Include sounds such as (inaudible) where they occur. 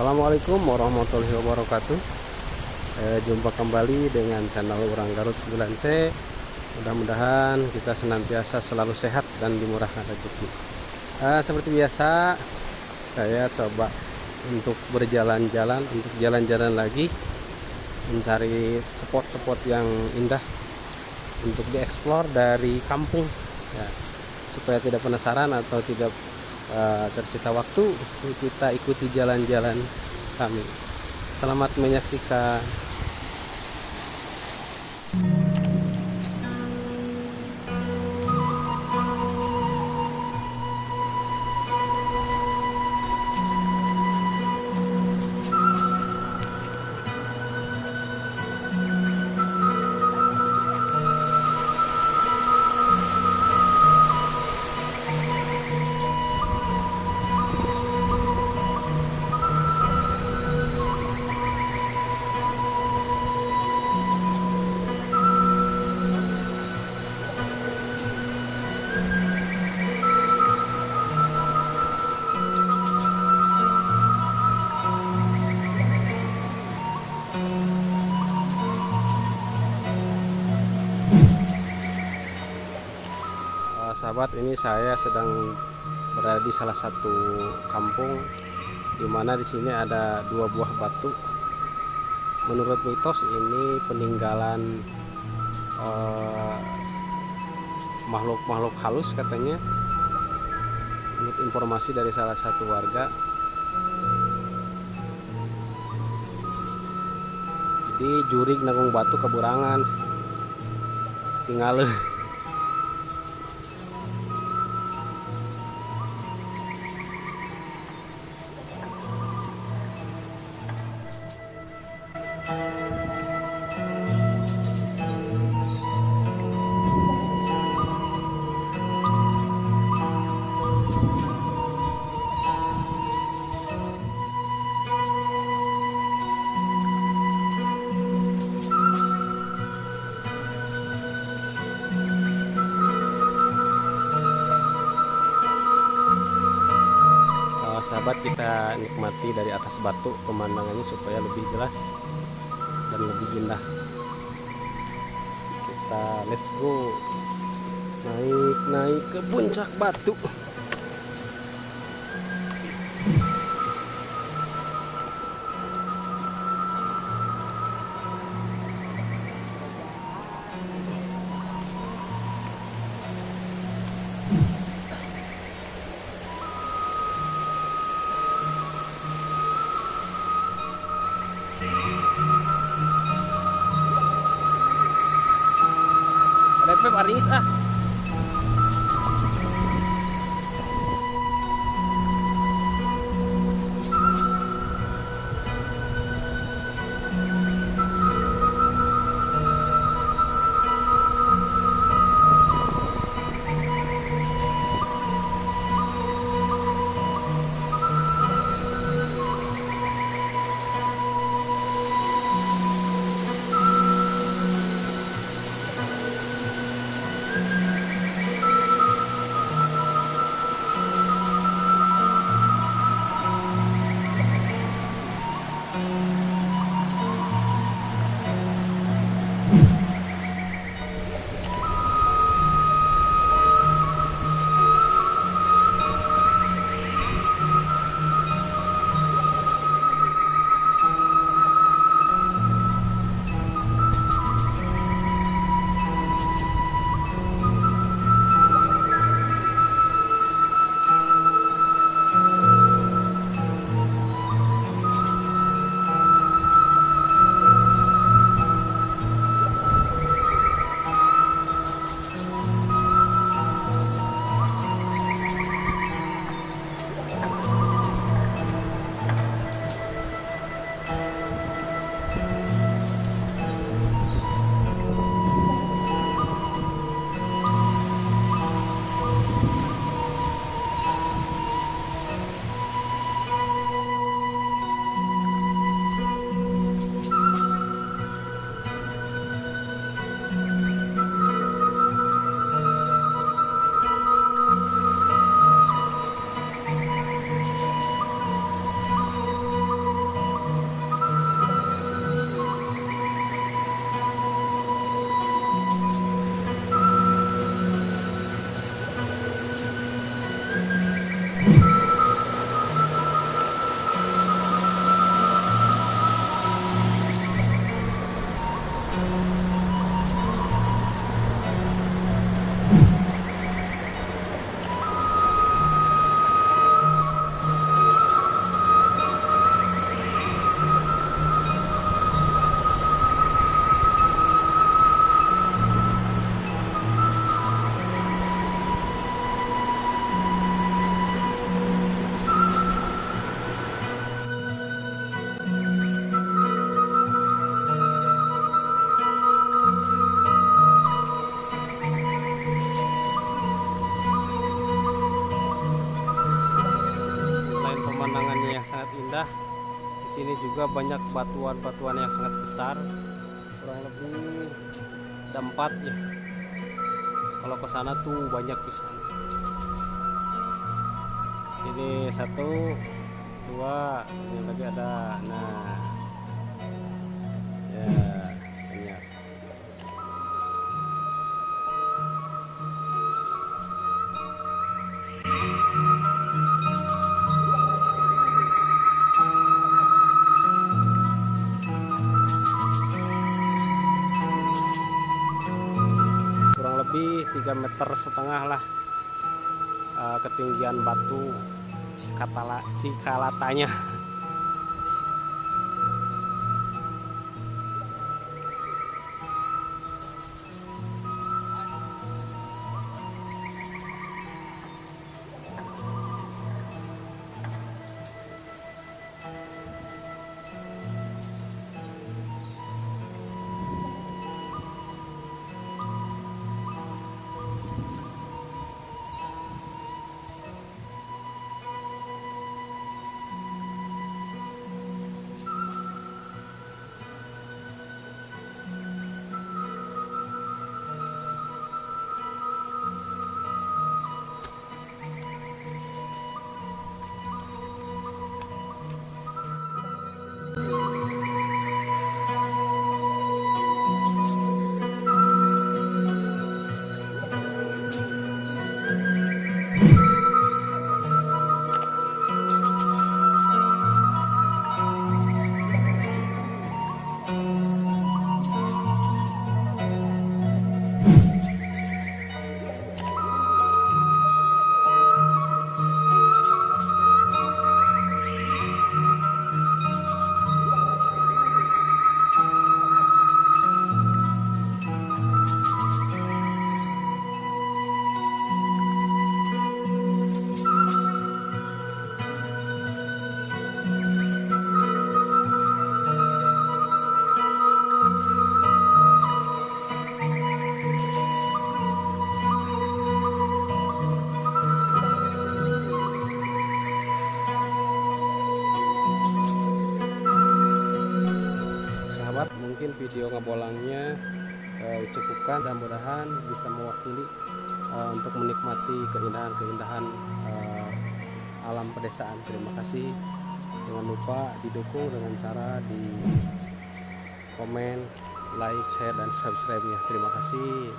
Assalamualaikum warahmatullahi wabarakatuh. Eh, Jumpa kembali dengan channel Orang Garut 9C Mudah-mudahan kita senantiasa selalu sehat dan dimurahkan rezeki. Eh, Seperti biasa Saya coba untuk berjalan-jalan Untuk jalan-jalan lagi Mencari spot-spot yang indah Untuk dieksplor dari kampung ya, Supaya tidak penasaran atau tidak uh, tersita waktu kita ikuti jalan-jalan kami. Selamat menyaksikan sahabat ini saya sedang berada di salah satu kampung di mana di sini ada dua buah batu. Menurut mitos ini peninggalan eh, makhluk-makhluk uh, halus katanya. Menurut informasi dari salah satu warga. Jadi jurig nanggung batu keburangan. Tinggal (laughs) sahabat kita nikmati dari atas batu pemandangannya supaya lebih jelas dan lebih indah. Kita let's go. Naik naik ke puncak batu fue barniz. Sini juga banyak batuan-batuan yang sangat besar. Kurang lebih ada empat ya. Kalau ke sana tuh banyak bisa sini satu dua sini lagi ada nah. Ya banyak setengah lah. Eh, ketinggian batu Cikalatanya video ngebolangnya eh, cukupkan dan mudahan bisa mewakili eh, untuk menikmati keindahan-keindahan eh, alam pedesaan. Terima kasih. Jangan lupa didukung dengan cara di komen like share dan subscribe nya terima kasih